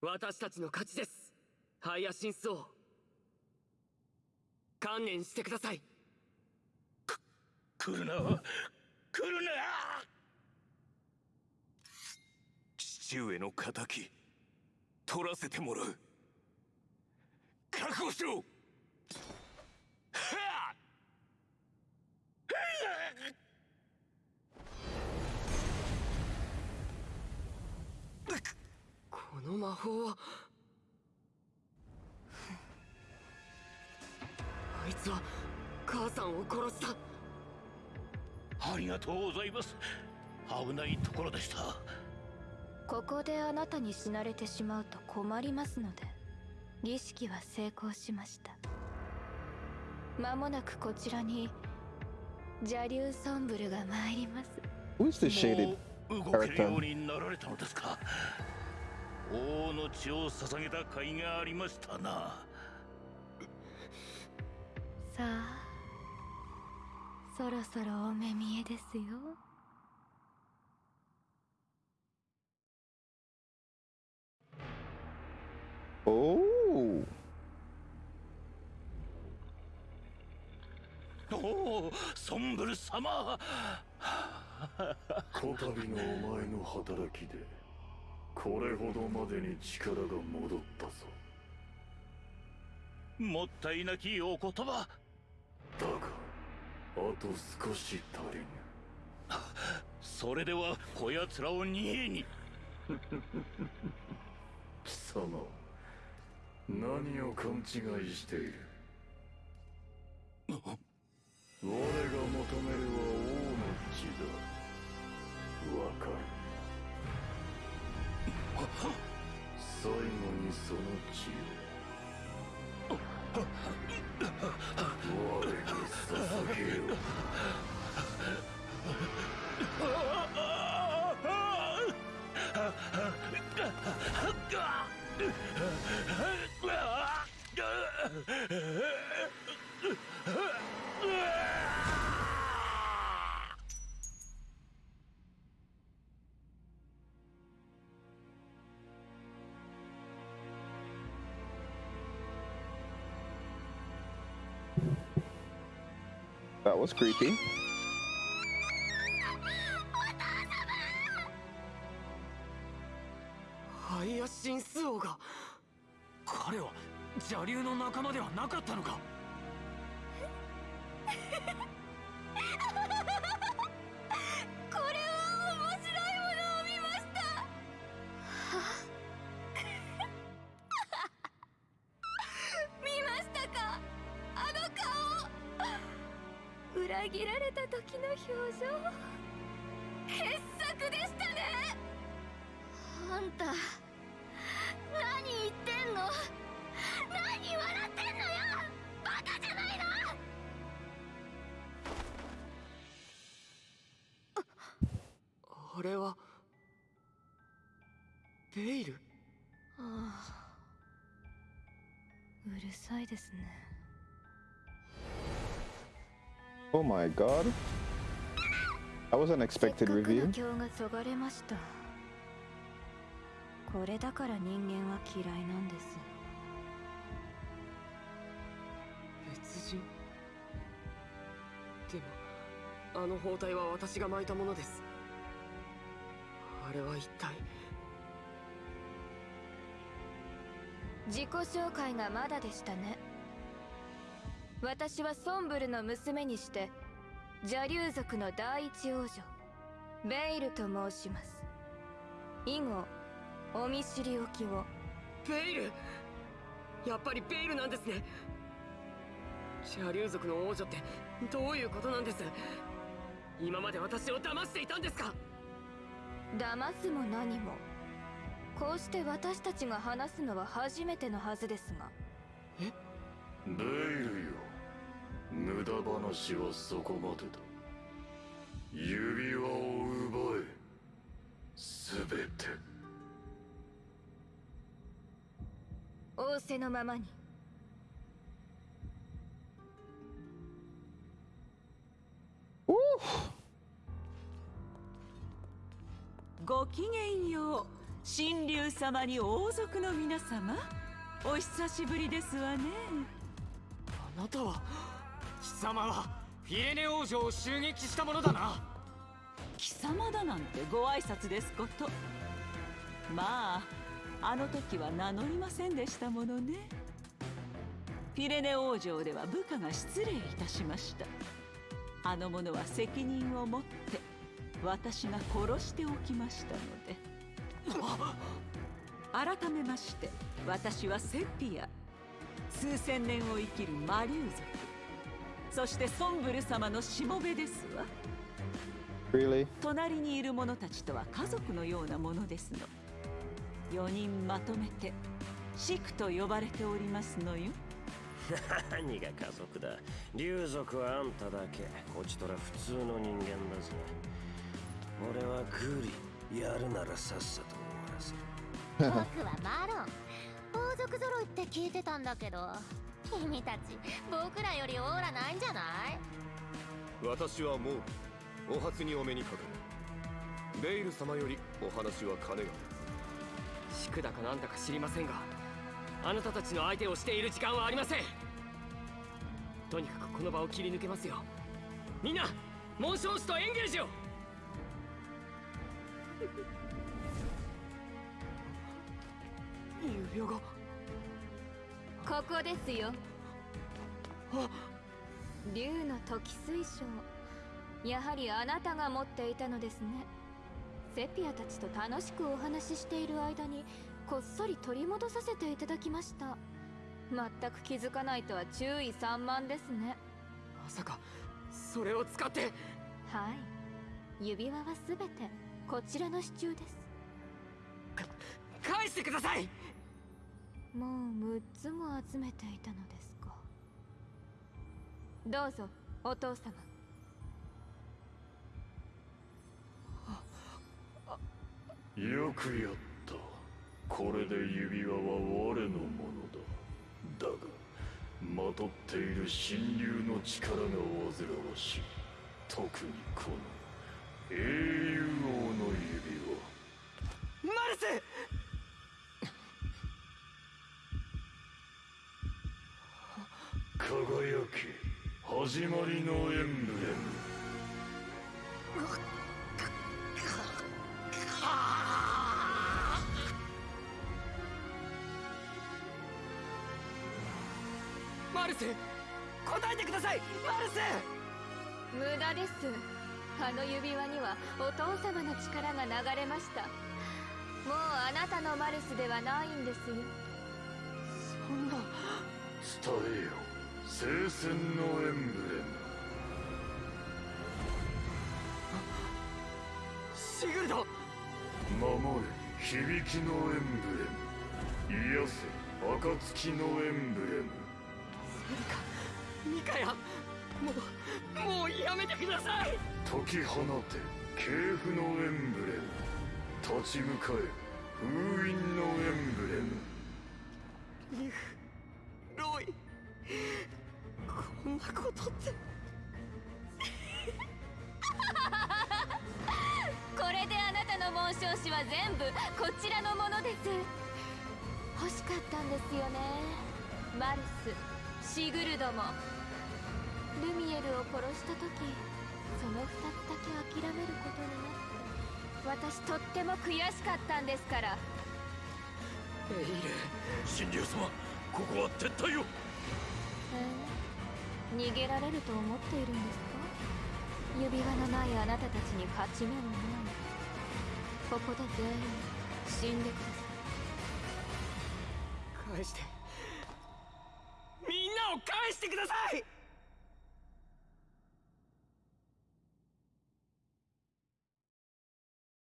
私たちの勝ちです。ハイヤシンス王観念してください。来るな。来るな。父上の仇。取らせてもらう。覚悟しろはあこの魔法はあいつは母さんを殺した。ありがとうございます。危ないところでした。ここであなたに死なれてしまうと困りますので。儀式は成功しました。間もなくこちらに邪竜ソンブルが参ります。Who's the shaded も王の血を捧げた甲斐がありましたな。さあそろそろお目見えですよ。Oh. おおソンブル様。こたびのお前の働きでこれほどまでに力が戻ったぞ。もったいなきお言葉。だがあと少し足りぬ。それではこやつらを逃げに。貴様何を勘違いしている？我が求めるは王の血だ。わかる最後にその血を。That was creepy. ハイヤシンス王が彼は邪竜の仲間ではなかったのか裏切られた時の表情。傑作でしたね。あんた何言ってんの？何笑ってんのよ？バカじゃないの？あれはベイル？ああうるさいですね Oh my god. That was an expected review. 今日がそがれました。これだから人間は嫌いなんです。別人？でもあの包帯は私が巻いたものです。あれは一体？自己紹介がまだでしたね私はソンブルの娘にして邪竜族の第一王女ベイルと申します。以後お見知りおきを。ベイル？やっぱりベイルなんですね。邪竜族の王女ってどういうことなんです？今まで私を騙していたんですか？騙すも何も。こうして私たちが話すのは初めてのはずですが。ベイルよ無駄話はそこまでだ。指輪を奪え。すべて。仰せのままに!ごきげんよう神竜様に王族の皆様。お久しぶりですわね。あなたは貴様はフィレネ王女を襲撃したものだな。貴様だなんてご挨拶ですこと。まああの時は名乗りませんでしたものね。フィレネ王城では部下が失礼いたしました。あの者は責任を持って私が殺しておきましたので。改めまして私はセピア。数千年を生きる魔竜族。そしてソンブル様のしもべですわ。Really? 隣にいる者たちとは家族のようなものですの。4人まとめてシクと呼ばれておりますのよ。何が家族だ。竜族はあんただけ。こちとら普通の人間だぜ。俺はグリやるならさっさと終わらせる。僕はマロン。王族揃いって聞いてたんだけど君たち僕らよりオーラないんじゃない？私はもうお初にお目にかかる。ベイル様よりお話は金が宿だかなんだか知りませんがあなたたちの相手をしている時間はありません。とにかくこの場を切り抜けますよ。みんな紋章師とエンゲージを指輪がここですよ。あ。竜の時水晶。やはりあなたが持っていたのですね。セピアたちと楽しくお話ししている間にこっそり取り戻させていただきました。全く気づかないとは注意散漫ですね。まさかそれを使って。はい。指輪は全てこちらの支柱です。返してくださいもう6つも集めていたのですか。どうぞお父様。よくやった。これで指輪は我のものだ。だがまとっている神竜の力が煩わしい。特にこの英雄王の指輪。マルス始まりのエンブレムマルス答えてください。マルス無駄です。あの指輪にはお父様の力が流れました。もうあなたのマルスではないんですよ。そんな。伝えよ聖戦のエンブレム。シグルド！守れ響きのエンブレム。癒せ暁のエンブレム。ミカヤもうもうやめてください！解き放て系譜のエンブレム。立ち向かえ封印のエンブレムんなことって。これであなたの紋章師は全部こちらのものです。欲しかったんですよね。マルスシグルドも。ルミエルを殺した時その2つだけ諦めることになって。私とっても悔しかったんですから。エイル神竜様ここは撤退を。ええ逃げられると思っているんですか？指輪のないあなたたちに勝ち目はない。ここで全員死んでください。返して。みんなを返してください！